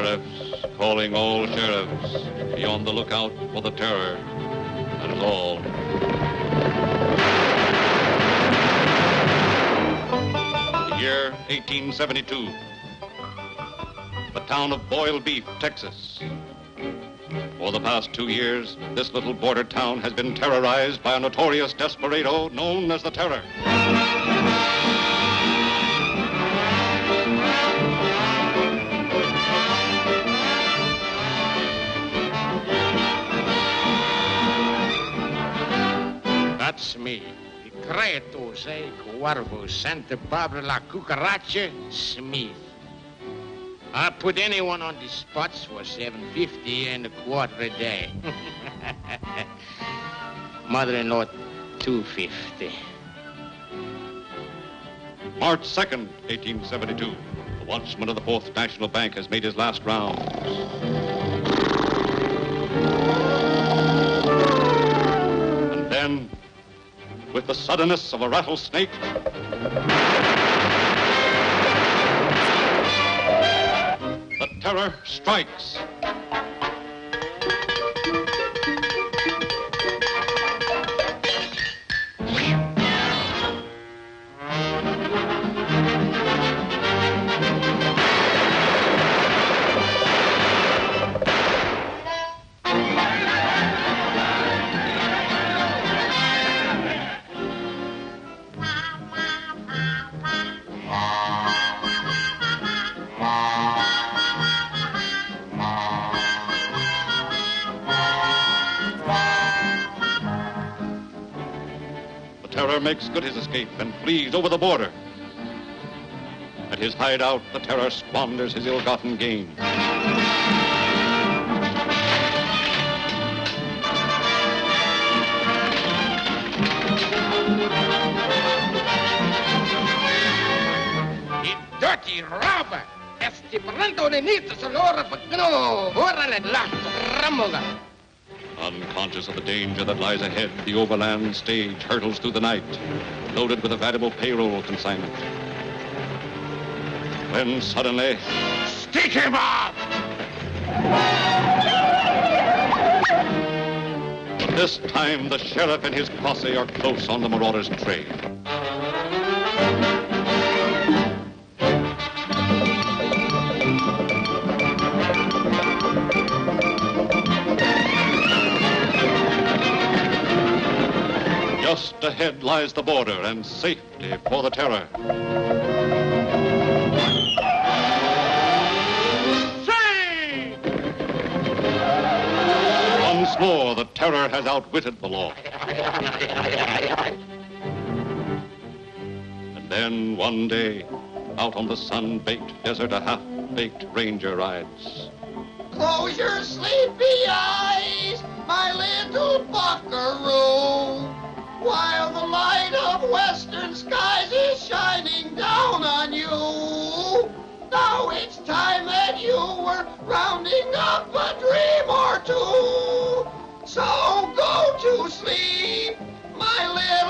sheriffs, calling all sheriffs. Be on the lookout for the terror. That is all. The year 1872. The town of Boyle Beef, Texas. For the past two years, this little border town has been terrorized by a notorious desperado known as the Terror. Me. Cretus, eh? Cuervus, Santa Barbara La Cucaracha, Smith. I put anyone on the spots for 750 and a quarter a day. Mother-in-law, 250. March 2nd, 1872. The watchman of the Fourth National Bank has made his last rounds. With the suddenness of a rattlesnake, the terror strikes. Makes good his escape and flees over the border. At his hideout, the terror squanders his ill-gotten gain. Dirty robber! Lato, ramoga! Unconscious of the danger that lies ahead, the overland stage hurtles through the night, loaded with a valuable payroll consignment. When suddenly, Stick him up! but this time the sheriff and his posse are close on the marauder's trail. Just ahead lies the border and safety for the terror. Say! Once more, the terror has outwitted the law. And then one day, out on the sun-baked desert, a half-baked ranger rides. Close your sleepy eyes, my little buckaroo, while the light of western skies is shining down on you. Now it's time that you were rounding up a dream or two. So go to sleep, my little